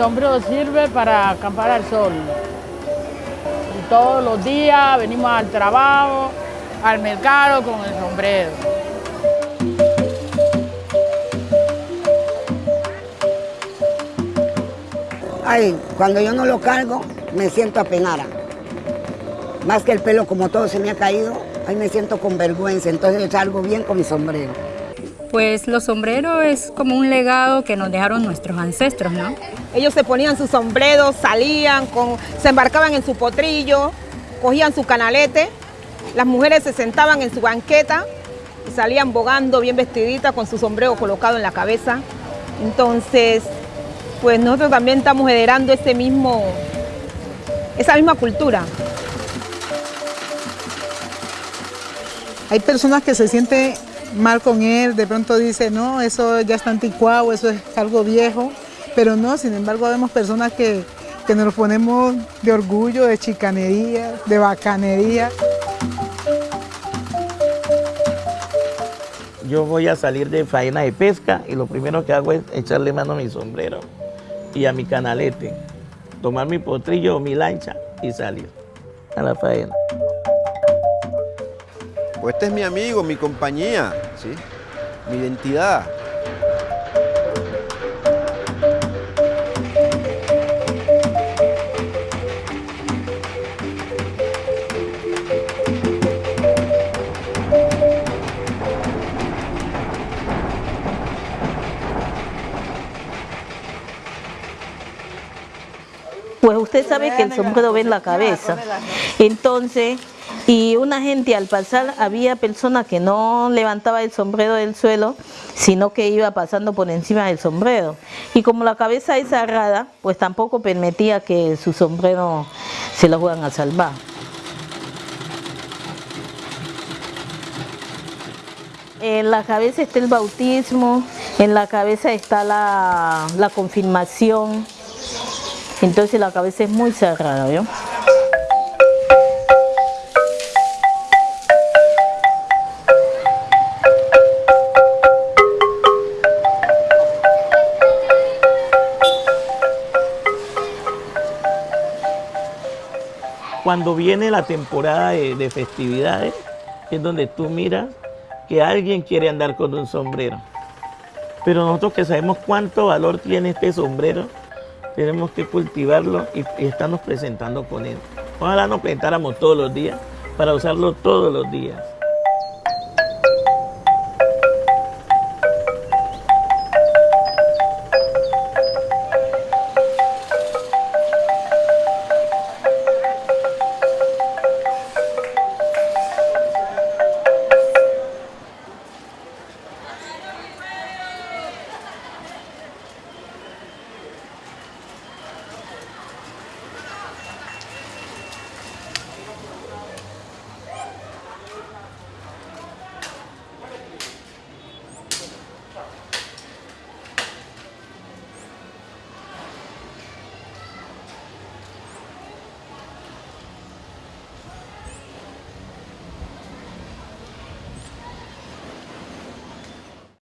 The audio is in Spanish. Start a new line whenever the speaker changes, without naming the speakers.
sombrero sirve para acampar al sol. Y todos los días venimos al trabajo, al mercado con el sombrero.
Ay, cuando yo no lo cargo, me siento apenada. Más que el pelo como todo se me ha caído, ahí me siento con vergüenza, entonces salgo bien con mi sombrero.
Pues los sombreros es como un legado que nos dejaron nuestros ancestros, ¿no?
Ellos se ponían sus sombreros, salían, con, se embarcaban en su potrillo, cogían su canalete, las mujeres se sentaban en su banqueta y salían bogando bien vestiditas con su sombrero colocado en la cabeza. Entonces, pues nosotros también estamos heredando ese mismo, esa misma cultura.
Hay personas que se sienten mal con él, de pronto dice, no, eso ya está anticuado, eso es algo viejo, pero no, sin embargo vemos personas que, que nos ponemos de orgullo, de chicanería, de bacanería.
Yo voy a salir de faena de pesca y lo primero que hago es echarle mano a mi sombrero y a mi canalete, tomar mi potrillo o mi lancha y salir a la faena.
Pues este es mi amigo, mi compañía, ¿sí? mi identidad.
Pues usted sabe que el sombrero ve en la cabeza. Entonces, y una gente al pasar, había personas que no levantaba el sombrero del suelo, sino que iba pasando por encima del sombrero. Y como la cabeza es cerrada, pues tampoco permitía que su sombrero se lo fueran a salvar. En la cabeza está el bautismo, en la cabeza está la, confirmación, entonces la cabeza es muy cerrada, ¿vio?
Cuando viene la temporada de, de festividades, es donde tú miras que alguien quiere andar con un sombrero. Pero nosotros que sabemos cuánto valor tiene este sombrero, tenemos que cultivarlo y, y estarnos presentando con él. Ojalá nos presentáramos todos los días para usarlo todos los días.